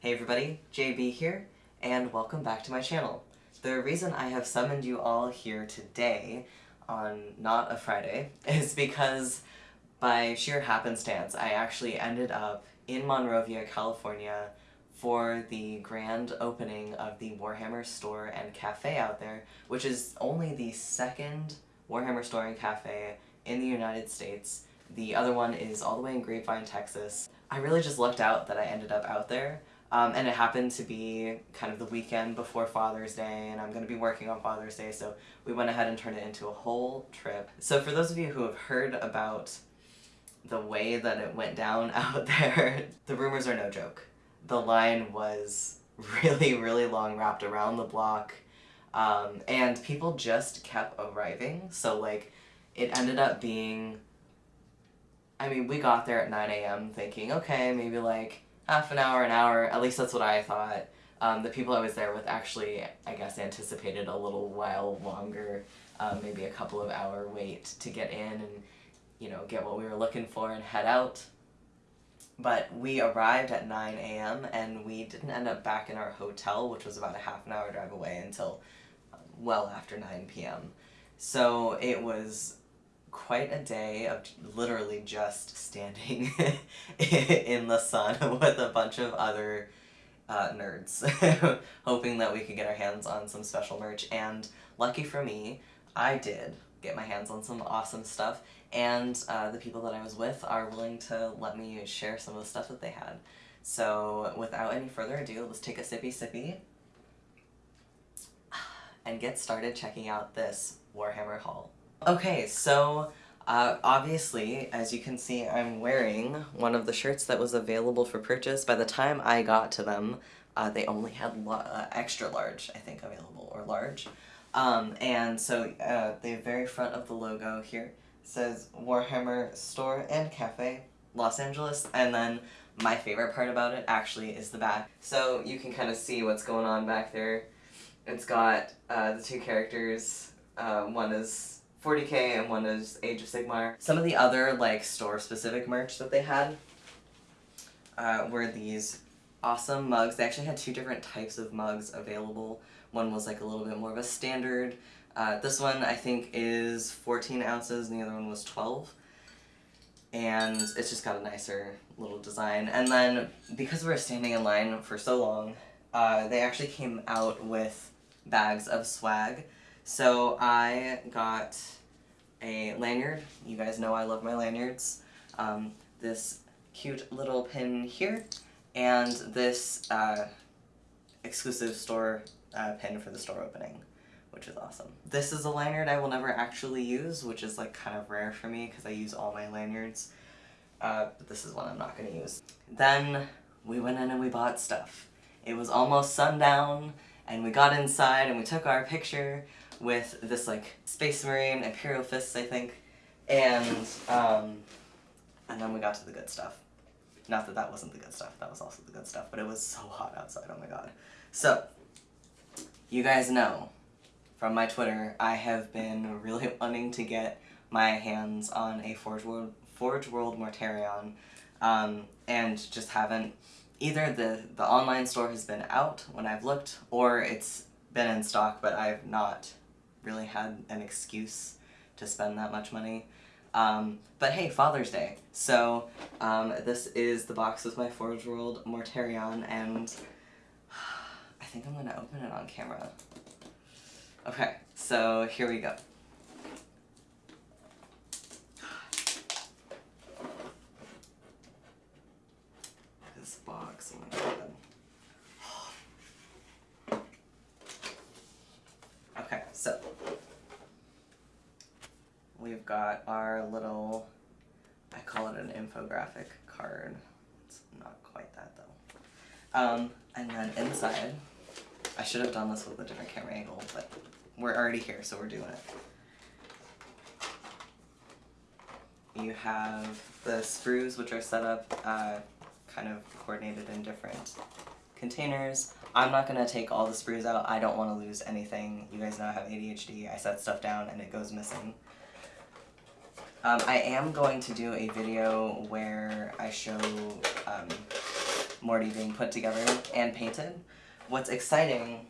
Hey everybody, JB here, and welcome back to my channel. The reason I have summoned you all here today, on not a Friday, is because by sheer happenstance I actually ended up in Monrovia, California for the grand opening of the Warhammer store and cafe out there, which is only the second Warhammer store and cafe in the United States. The other one is all the way in Grapevine, Texas. I really just lucked out that I ended up out there, um, and it happened to be kind of the weekend before Father's Day, and I'm going to be working on Father's Day, so we went ahead and turned it into a whole trip. So for those of you who have heard about the way that it went down out there, the rumors are no joke. The line was really, really long, wrapped around the block, um, and people just kept arriving, so like, it ended up being I mean, we got there at 9 a.m. thinking, okay, maybe like half an hour, an hour, at least that's what I thought. Um, the people I was there with actually, I guess, anticipated a little while longer, um, maybe a couple of hour wait to get in and, you know, get what we were looking for and head out. But we arrived at 9 a.m. and we didn't end up back in our hotel, which was about a half an hour drive away, until well after 9 p.m. So it was quite a day of literally just standing in the sun with a bunch of other uh, nerds, hoping that we could get our hands on some special merch, and lucky for me, I did get my hands on some awesome stuff, and uh, the people that I was with are willing to let me share some of the stuff that they had. So without any further ado, let's take a sippy sippy and get started checking out this Warhammer haul. Okay, so uh, obviously, as you can see, I'm wearing one of the shirts that was available for purchase. By the time I got to them, uh, they only had uh, extra large, I think, available, or large. Um, and so uh, the very front of the logo here says Warhammer Store and Cafe, Los Angeles, and then my favorite part about it actually is the back. So you can kind of see what's going on back there. It's got uh, the two characters, uh, one is 40k and one is Age of Sigmar. Some of the other like store-specific merch that they had uh, were these awesome mugs. They actually had two different types of mugs available. One was like a little bit more of a standard. Uh, this one I think is 14 ounces and the other one was 12. And it's just got a nicer little design. And then because we were standing in line for so long, uh, they actually came out with bags of swag. So I got a lanyard. You guys know I love my lanyards. Um, this cute little pin here, and this uh, exclusive store uh, pin for the store opening, which is awesome. This is a lanyard I will never actually use, which is like kind of rare for me because I use all my lanyards. Uh, but this is one I'm not going to use. Then we went in and we bought stuff. It was almost sundown, and we got inside and we took our picture, with this like Space Marine, Imperial Fists I think, and um, and then we got to the good stuff. Not that that wasn't the good stuff, that was also the good stuff, but it was so hot outside, oh my god. So, you guys know from my Twitter, I have been really wanting to get my hands on a Forge World, Forge World Mortarion, um, and just haven't. Either the, the online store has been out when I've looked, or it's been in stock, but I've not really had an excuse to spend that much money. Um, but hey, Father's Day. So, um, this is the box with my Forge World Mortarion, and I think I'm gonna open it on camera. Okay, so here we go. This box, oh my god. So, we've got our little, I call it an infographic card. It's not quite that though. Um, and then inside, I should have done this with a different camera angle, but we're already here, so we're doing it. You have the sprues, which are set up uh, kind of coordinated in different containers. I'm not going to take all the sprues out. I don't want to lose anything. You guys know I have ADHD. I set stuff down and it goes missing. Um, I am going to do a video where I show um, Morty being put together and painted. What's exciting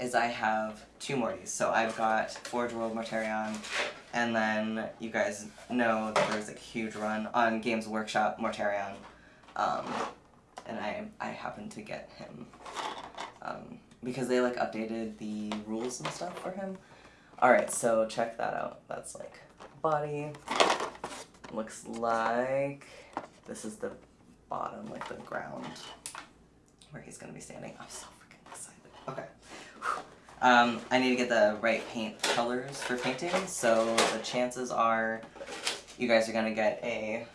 is I have two Mortys. So I've got Forge World Mortarion, and then you guys know that there's a huge run on Games Workshop Mortarion. Um, and I I happened to get him um, because they like updated the rules and stuff for him. All right, so check that out. That's like body. Looks like this is the bottom, like the ground where he's gonna be standing. I'm so freaking excited. Okay. Um, I need to get the right paint colors for painting, so the chances are you guys are gonna get a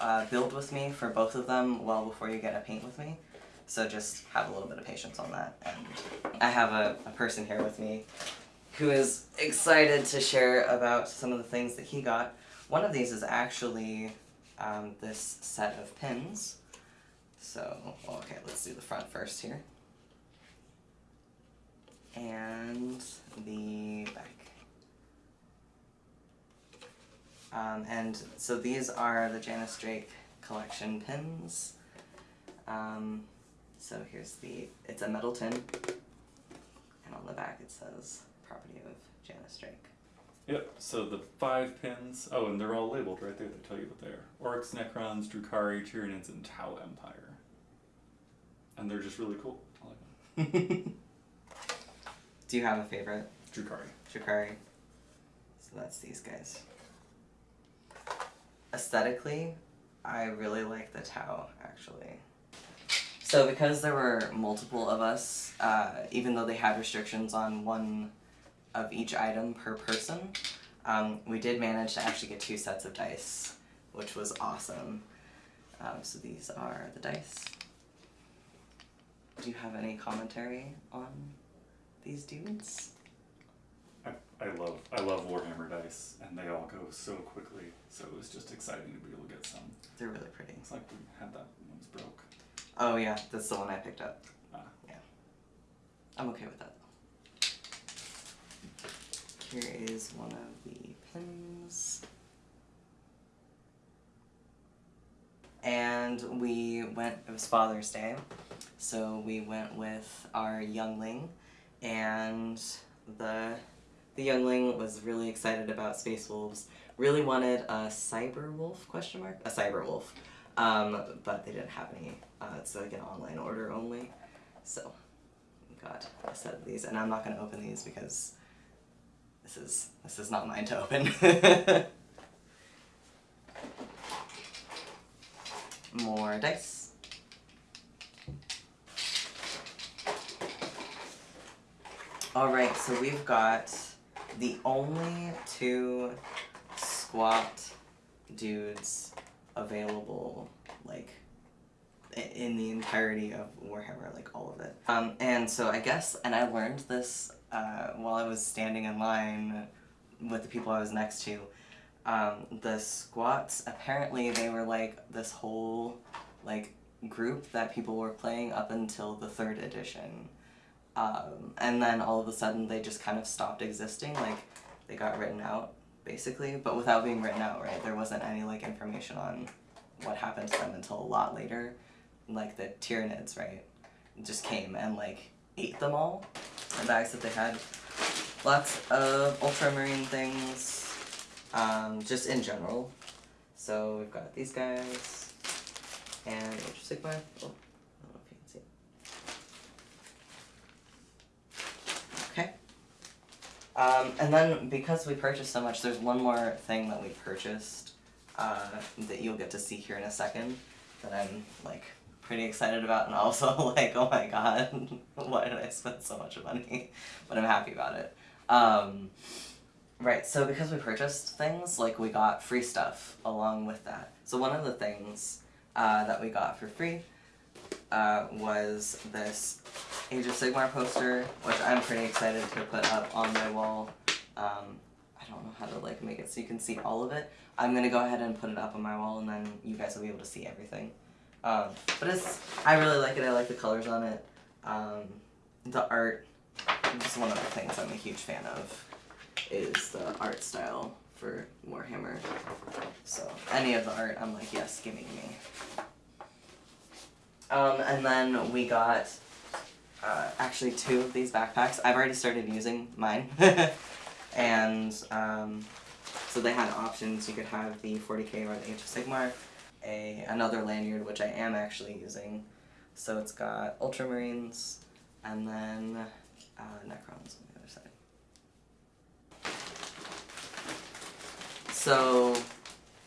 uh, build with me for both of them well before you get a paint with me. So just have a little bit of patience on that. And I have a, a person here with me who is excited to share about some of the things that he got. One of these is actually um, this set of pins. So, okay, let's do the front first here. And the back. Um, and so these are the Janus Draik collection pins. Um, so here's the, it's a metal tin, and on the back it says Janus Draik. Yep, so the five pins, oh, and they're all labeled right there, they tell you what they are. Orks, Necrons, Drukhari, Tyranids, and Tau Empire. And they're just really cool. I like them. Do you have a favorite? Drukhari. Shikari. So that's these guys. Aesthetically, I really like the Tau, actually. So because there were multiple of us, uh, even though they had restrictions on one of each item per person, um, we did manage to actually get two sets of dice, which was awesome. Um, so these are the dice. Do you have any commentary on these dudes? I, I love I love Warhammer dice, and they all go so quickly. So it was just exciting to be able to get some. They're really pretty. It's like we had that one's broke. Oh yeah, that's the one I picked up. Ah. Yeah. I'm okay with that. Here is one of the pins. And we went, it was Father's Day, so we went with our youngling, and the the youngling was really excited about Space Wolves, really wanted a Cyber Wolf, question mark? A Cyber Wolf. Um, but they didn't have any. Uh, it's like an online order only. So, got a set of these, and I'm not going to open these because this is this is not mine to open. More dice. Alright, so we've got the only two squat dudes available, like, in the entirety of Warhammer, like, all of it. Um, and so I guess, and I learned this uh, while I was standing in line with the people I was next to. Um, the squats, apparently they were, like, this whole, like, group that people were playing up until the third edition. Um, and then all of a sudden they just kind of stopped existing, like, they got written out basically, but without being written out, right? There wasn't any like information on what happened to them until a lot later. Like the Tyranids, right? Just came and like ate them all. The bags that they had. Lots of ultramarine things. Um, just in general. So we've got these guys. And of Sigmar. Oh, I don't know if you can see. Okay. Um, and then because we purchased so much, there's one more thing that we purchased uh, that you'll get to see here in a second that I'm like pretty excited about and also like oh my god why did I spend so much money but I'm happy about it. Um, right so because we purchased things like we got free stuff along with that. So one of the things uh, that we got for free uh, was this Age of Sigmar poster, which I'm pretty excited to put up on my wall. Um, I don't know how to like make it so you can see all of it. I'm gonna go ahead and put it up on my wall, and then you guys will be able to see everything. Um, but it's I really like it. I like the colors on it. Um, the art. Just one of the things I'm a huge fan of is the art style for Warhammer. So any of the art, I'm like, yes, give me, give me. Um, and then we got uh, actually two of these backpacks. I've already started using mine. and um, so they had options. You could have the 40k or the Age of Sigmar, a another lanyard which I am actually using. So it's got Ultramarines and then uh, Necrons on the other side. So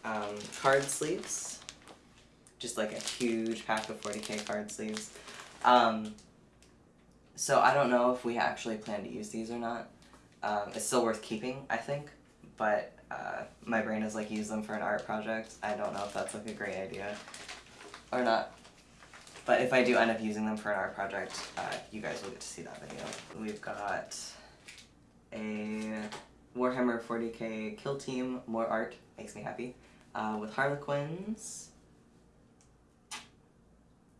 um, card sleeves, just like a huge pack of 40k card sleeves. Um, so I don't know if we actually plan to use these or not. Um, it's still worth keeping, I think, but uh, my brain is like use them for an art project. I don't know if that's like a great idea or not. But if I do end up using them for an art project, uh, you guys will get to see that video. We've got a Warhammer 40k kill team, more art, makes me happy, uh, with Harlequins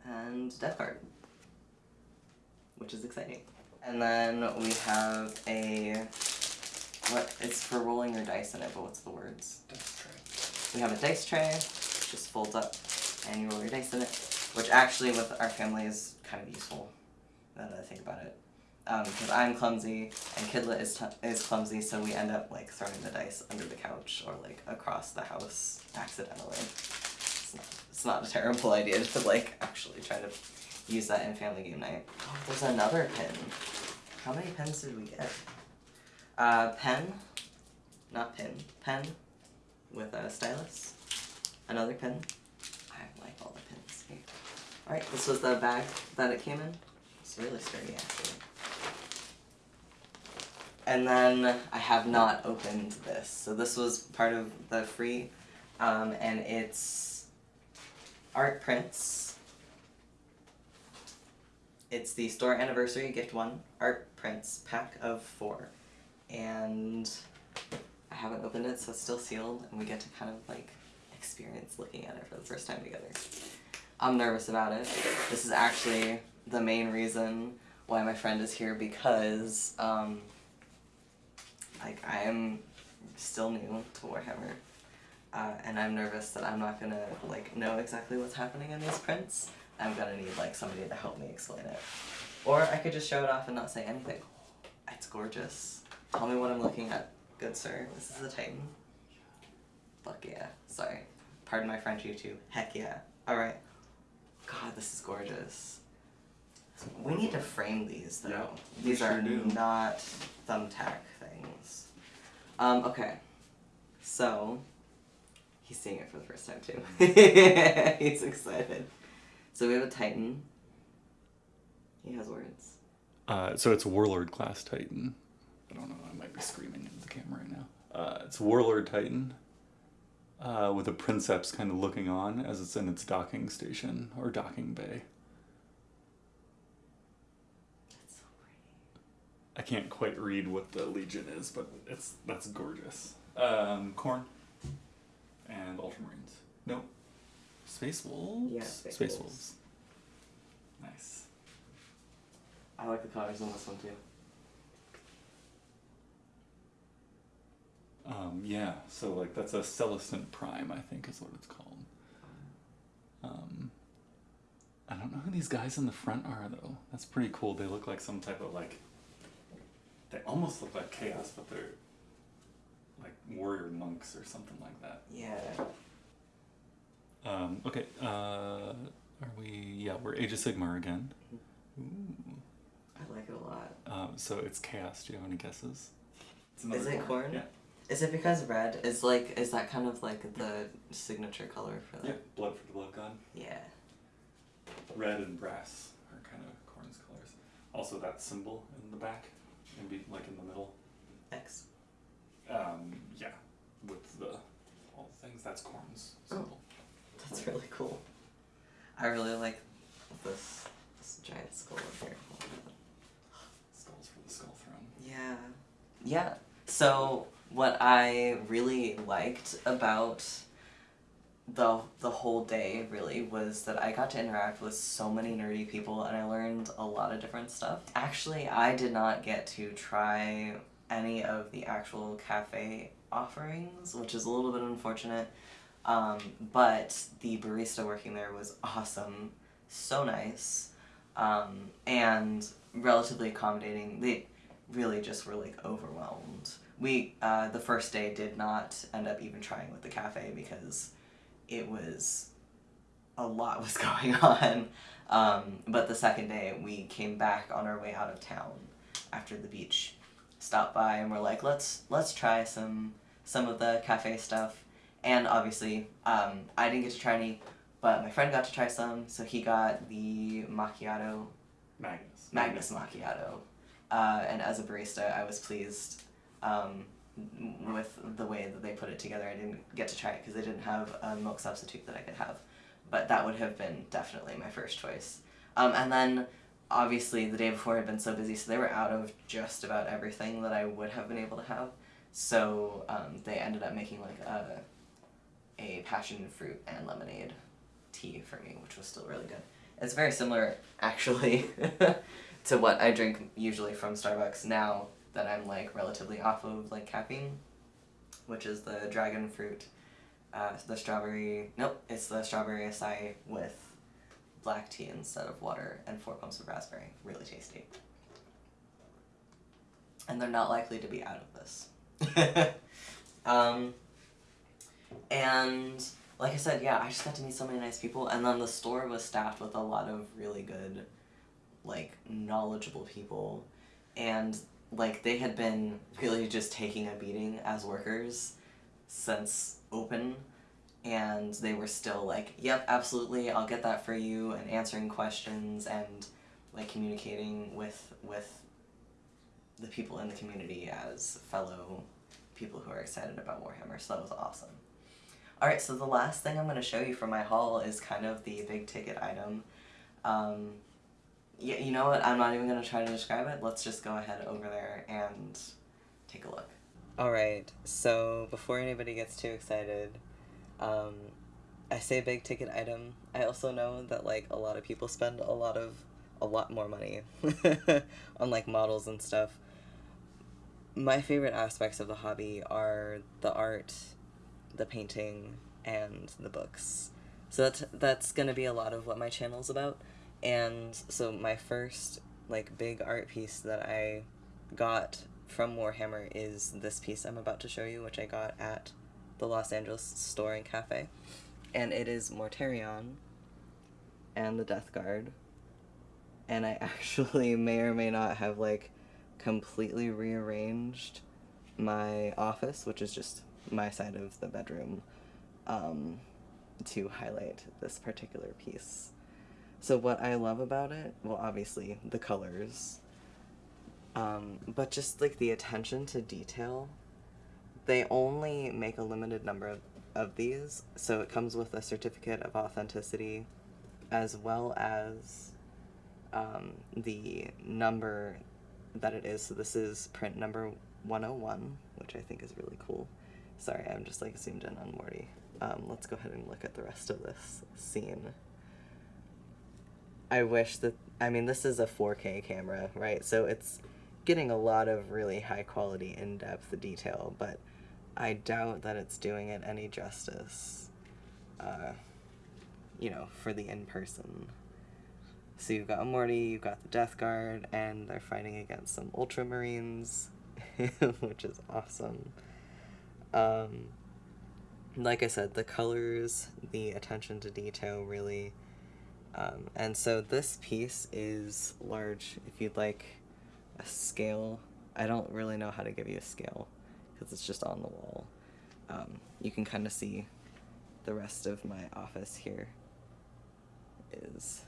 and Death Guard, which is exciting. And then we have a, what, it's for rolling your dice in it, but what's the words? Dice tray. We have a dice tray, which just folds up and you roll your dice in it, which actually with our family is kind of useful, now that I think about it. Um, because I'm clumsy and Kidlet is, t- is clumsy, so we end up like throwing the dice under the couch or like across the house accidentally. It's not, it's not a terrible idea to like actually try to use that in family game night. Oh, there's another pin. How many pins did we get? Uh, pen, not pin, pen with a stylus. Another pen. I like all the pins. Here. Alright, this was the bag that it came in. It's really sturdy actually. And then I have not opened this. So this was part of the free, um, and it's art prints. It's the store anniversary gift one art prints pack of four, and I haven't opened it, so it's still sealed, and we get to kind of like experience looking at it for the first time together. I'm nervous about it. This is actually the main reason why my friend is here because um, like I am still new to Warhammer, uh, and I'm nervous that I'm not gonna like know exactly what's happening in these prints. I'm gonna need like somebody to help me explain it, or I could just show it off and not say anything. It's gorgeous. Tell me what I'm looking at, good sir. This is a Titan. Fuck yeah. Sorry. Pardon my French YouTube. Heck yeah. Alright. God, this is gorgeous. We need to frame these though. Yeah, we these are sure do. not thumbtack things. Um, okay. So he's seeing it for the first time too. he's excited. So we have a Titan. He has words. Uh, so it's Warlord class Titan. I don't know. I might be screaming into the camera right now. Uh, it's Warlord Titan. Uh, with a Princeps kind of looking on as it's in its docking station or docking bay. That's so pretty. I can't quite read what the Legion is, but it's that's gorgeous. Um, Khorne and Ultramarines. Nope. Space Wolves. Yeah, Space Space Wolves. Wolves. Nice. I like the colors on this one too. Um, yeah, so like that's a Celestant Prime, I think is what it's called. Um, I don't know who these guys in the front are though. That's pretty cool. They look like some type of like. They almost look like chaos, but they're like warrior monks or something like that. Yeah. Um, okay, uh, are we? Yeah, we're Age of Sigmar again. Ooh. I like it a lot. Um, so it's chaos. Do you have any guesses? It's Is it Khorne? Yeah. Is it because red is like is that kind of like the signature color for that? Yeah. Blood for the blood god. Yeah. Red and brass are kind of Khorne's colors. Also, that symbol in the back, and be like in the middle. X. Um, yeah, with the all the things. That's Khorne's symbol. Oh, That's really cool. I really like this this giant skull up here. Skulls for the skull throne. Yeah. Yeah. So what I really liked about the the whole day really was that I got to interact with so many nerdy people and I learned a lot of different stuff. Actually, I did not get to try any of the actual cafe offerings, which is a little bit unfortunate. Um, but the barista working there was awesome. so nice, um, and relatively accommodating. They really just were like overwhelmed. We uh, the first day did not end up even trying with the cafe because it was a lot was going on. Um, but the second day we came back on our way out of town after the beach, stopped by and we're like, let's let's try some some of the cafe stuff. And obviously, um, I didn't get to try any, but my friend got to try some. So he got the macchiato, Magnus. Magnus macchiato, uh, and as a barista, I was pleased um, with the way that they put it together. I didn't get to try it because they didn't have a milk substitute that I could have, but that would have been definitely my first choice. Um, and then obviously the day before had been so busy, so they were out of just about everything that I would have been able to have. So um, they ended up making like a a passion fruit and lemonade tea for me, which was still really good. It's very similar actually to what I drink usually from Starbucks now that I'm like relatively off of like caffeine, which is the dragon fruit, uh, the strawberry. Nope, it's the strawberry acai with black tea instead of water and four pumps of raspberry. Really tasty. And they're not likely to be out of this. um, and like I said, yeah, I just got to meet so many nice people, and then the store was staffed with a lot of really good, like, knowledgeable people, and like they had been really just taking a beating as workers since open and they were still like yep absolutely i'll get that for you and answering questions and like communicating with with the people in the community as fellow people who are excited about warhammer. So that was awesome. Alright so the last thing i'm going to show you from my haul is kind of the big ticket item. Um, yeah, you know what? I'm not even gonna try to describe it. Let's just go ahead over there and take a look. Alright, so before anybody gets too excited, um, I say big ticket item. I also know that like a lot of people spend a lot of a lot more money on like models and stuff. My favorite aspects of the hobby are the art, the painting, and the books. So that's that's gonna be a lot of what my channel's about. And so my first like big art piece that I got from Warhammer is this piece I'm about to show you, which I got at the Los Angeles store and cafe. And it is Mortarion and the Death Guard. And I actually may or may not have like completely rearranged my office, which is just my side of the bedroom, um, to highlight this particular piece. So what I love about it, well, obviously the colors, um, but just like the attention to detail. They only make a limited number of, of these, so it comes with a certificate of authenticity, as well as um, the number that it is. So this is print number 101, which I think is really cool. Sorry, I'm just like zoomed in on Morty. Um, let's go ahead and look at the rest of this scene. I wish that I mean this is a 4K camera, right? So it's getting a lot of really high quality in-depth detail, but I doubt that it's doing it any justice. Uh, you know, for the in-person. So you've got Morty, you've got the Death Guard, and they're fighting against some Ultramarines, which is awesome. Um, like I said, the colors, the attention to detail really um, and so this piece is large. If you'd like a scale, I don't really know how to give you a scale because it's just on the wall. Um, you can kind of see the rest of my office here is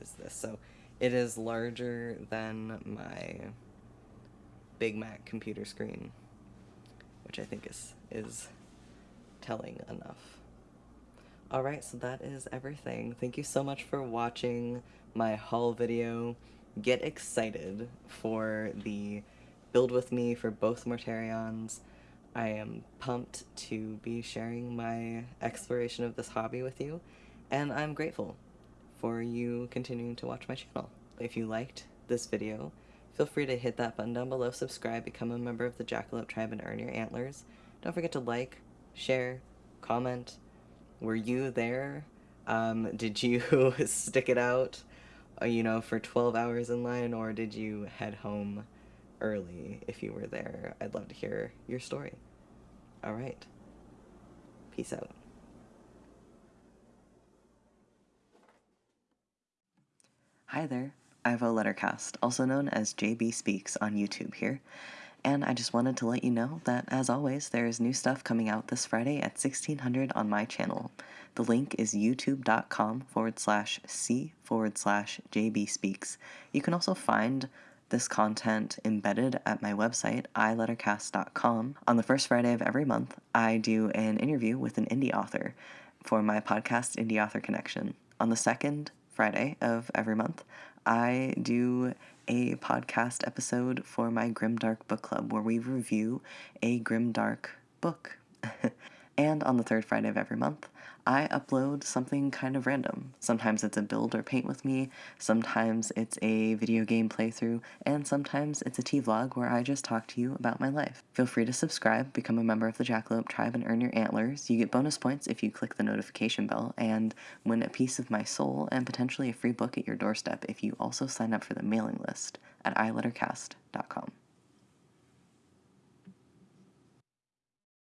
is this. So it is larger than my Big Mac computer screen, which I think is is telling enough. Alright, so that is everything. Thank you so much for watching my haul video. Get excited for the build with me for both Mortarions. I am pumped to be sharing my exploration of this hobby with you, and I'm grateful for you continuing to watch my channel. If you liked this video, feel free to hit that button down below, subscribe, become a member of the Jackalope Tribe, and earn your antlers. Don't forget to like, share, comment, were you there Um, did you stick it out, uh, you know, for 12 hours in line, or did you head home early if you were there? I'd love to hear your story. All right. Peace out. Hi there. Ivo Lettercast, also known as JB Speaks on YouTube here. And I just wanted to let you know that, as always, there is new stuff coming out this Friday at 1600 on my channel. The link is youtube.com forward slash C forward slash JB Speaks. You can also find this content embedded at my website, ilettercast.com. On the first Friday of every month, I do an interview with an indie author for my podcast, Indie Author Connection. On the second Friday of every month, I do a podcast episode for my Grimdark Book Club where we review a Grimdark book. and on the third Friday of every month, I upload something kind of random. Sometimes it's a build or paint with me, sometimes it's a video game playthrough, and sometimes it's a tea vlog where I just talk to you about my life. Feel free to subscribe, become a member of the Jackalope tribe, and earn your antlers. You get bonus points if you click the notification bell, and win a piece of my soul and potentially a free book at your doorstep if you also sign up for the mailing list at ilettercast.com.